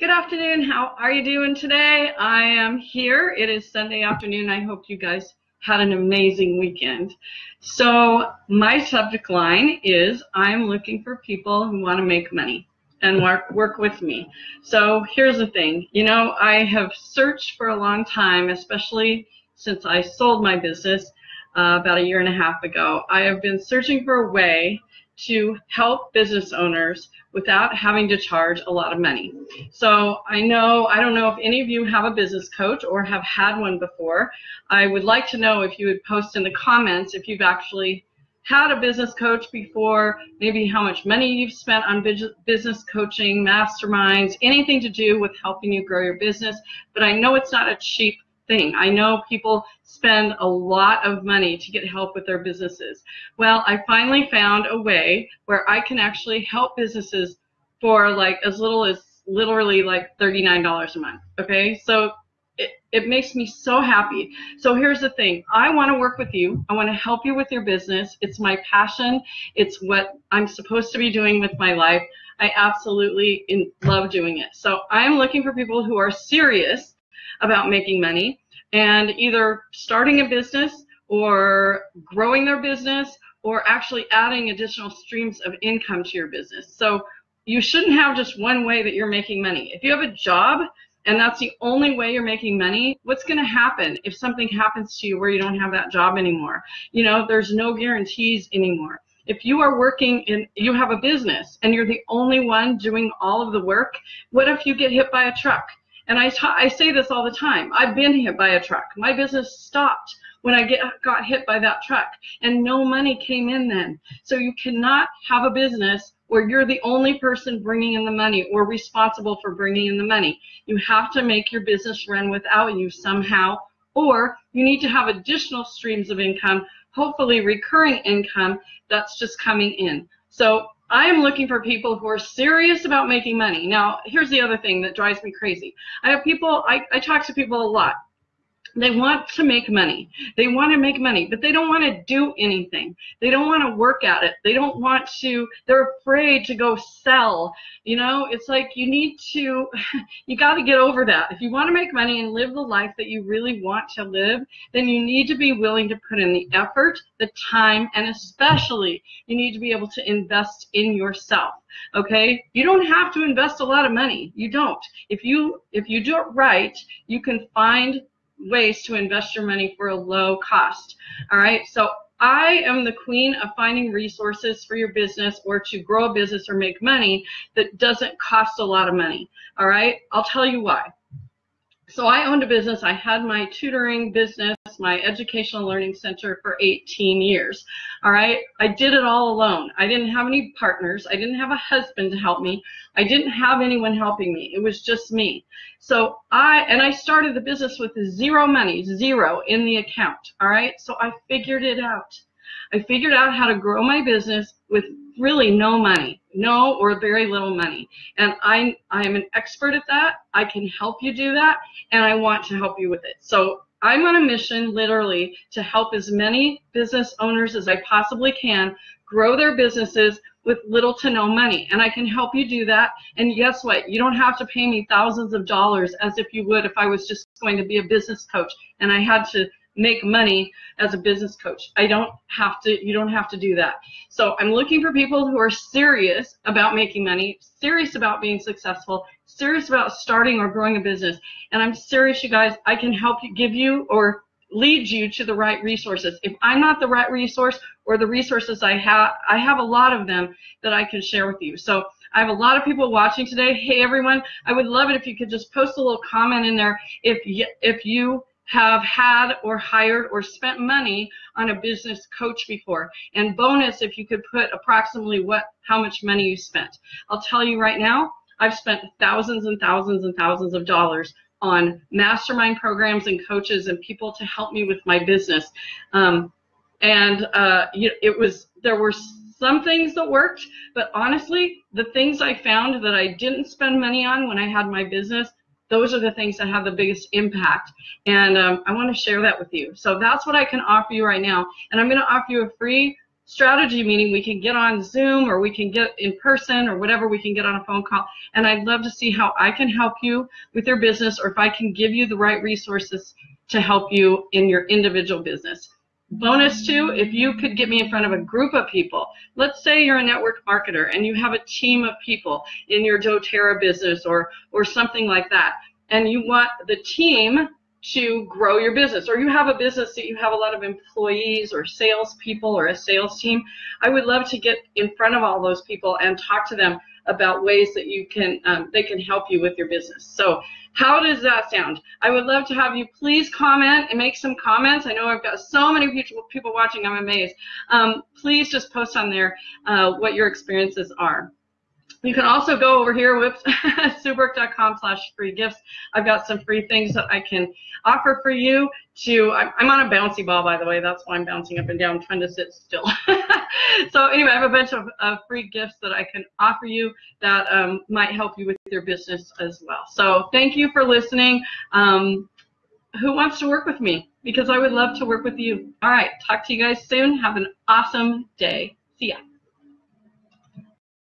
Good afternoon. How are you doing today? I am here. It is Sunday afternoon. I hope you guys had an amazing weekend. So my subject line is I'm looking for people who want to make money and work, work with me. So here's the thing. You know, I have searched for a long time, especially since I sold my business uh, about a year and a half ago. I have been searching for a way to help business owners without having to charge a lot of money. So I know, I don't know if any of you have a business coach or have had one before. I would like to know if you would post in the comments if you've actually had a business coach before, maybe how much money you've spent on business coaching, masterminds, anything to do with helping you grow your business. But I know it's not a cheap thing. I know people spend a lot of money to get help with their businesses. Well, I finally found a way where I can actually help businesses for like as little as literally like $39 a month. Okay, so it, it makes me so happy. So here's the thing. I want to work with you. I want to help you with your business. It's my passion. It's what I'm supposed to be doing with my life. I absolutely in, love doing it. So I'm looking for people who are serious about making money and either starting a business or growing their business or actually adding additional streams of income to your business. So you shouldn't have just one way that you're making money. If you have a job and that's the only way you're making money, what's going to happen if something happens to you where you don't have that job anymore? You know, there's no guarantees anymore. If you are working in, you have a business and you're the only one doing all of the work, what if you get hit by a truck? And I, I say this all the time. I've been hit by a truck. My business stopped when I get, got hit by that truck and no money came in then. So you cannot have a business where you're the only person bringing in the money or responsible for bringing in the money. You have to make your business run without you somehow, or you need to have additional streams of income, hopefully recurring income that's just coming in. So I am looking for people who are serious about making money. Now, here's the other thing that drives me crazy. I have people, I, I talk to people a lot they want to make money. They want to make money, but they don't want to do anything. They don't want to work at it. They don't want to, they're afraid to go sell. You know, it's like you need to, you got to get over that. If you want to make money and live the life that you really want to live, then you need to be willing to put in the effort, the time, and especially you need to be able to invest in yourself okay you don't have to invest a lot of money you don't if you if you do it right you can find ways to invest your money for a low cost. All right. So I am the queen of finding resources for your business or to grow a business or make money that doesn't cost a lot of money. All right. I'll tell you why. So I owned a business. I had my tutoring business, my educational learning center for 18 years. All right. I did it all alone. I didn't have any partners. I didn't have a husband to help me. I didn't have anyone helping me. It was just me. So I, and I started the business with zero money, zero in the account. All right. So I figured it out. I figured out how to grow my business with really no money, no or very little money. And I, I am an expert at that. I can help you do that, and I want to help you with it. So I'm on a mission literally to help as many business owners as I possibly can grow their businesses with little to no money. And I can help you do that. And guess what? You don't have to pay me thousands of dollars as if you would if I was just going to be a business coach and I had to make money as a business coach. I don't have to, you don't have to do that. So I'm looking for people who are serious about making money, serious about being successful, serious about starting or growing a business. And I'm serious, you guys, I can help you give you or lead you to the right resources. If I'm not the right resource or the resources I have, I have a lot of them that I can share with you. So I have a lot of people watching today. Hey everyone, I would love it if you could just post a little comment in there if you, if you have had or hired or spent money on a business coach before. And bonus if you could put approximately what how much money you spent. I'll tell you right now, I've spent thousands and thousands and thousands of dollars on mastermind programs and coaches and people to help me with my business. Um, and uh, it was there were some things that worked, but honestly, the things I found that I didn't spend money on when I had my business those are the things that have the biggest impact. And um, I want to share that with you. So that's what I can offer you right now. And I'm going to offer you a free strategy meeting, we can get on Zoom or we can get in person or whatever, we can get on a phone call. And I'd love to see how I can help you with your business or if I can give you the right resources to help you in your individual business. Bonus two, if you could get me in front of a group of people, let's say you're a network marketer and you have a team of people in your doTERRA business or, or something like that, and you want the team to grow your business, or you have a business that you have a lot of employees or salespeople or a sales team, I would love to get in front of all those people and talk to them about ways that you can um, they can help you with your business. So how does that sound? I would love to have you please comment and make some comments. I know I've got so many people people watching. I'm amazed. Um, please just post on there uh, what your experiences are. You can also go over here, whoops, sueburke.com slash free gifts. I've got some free things that I can offer for you to, I'm on a bouncy ball, by the way. That's why I'm bouncing up and down, trying to sit still. so anyway, I have a bunch of uh, free gifts that I can offer you that um, might help you with your business as well. So thank you for listening. Um, who wants to work with me? Because I would love to work with you. All right, talk to you guys soon. Have an awesome day. See ya.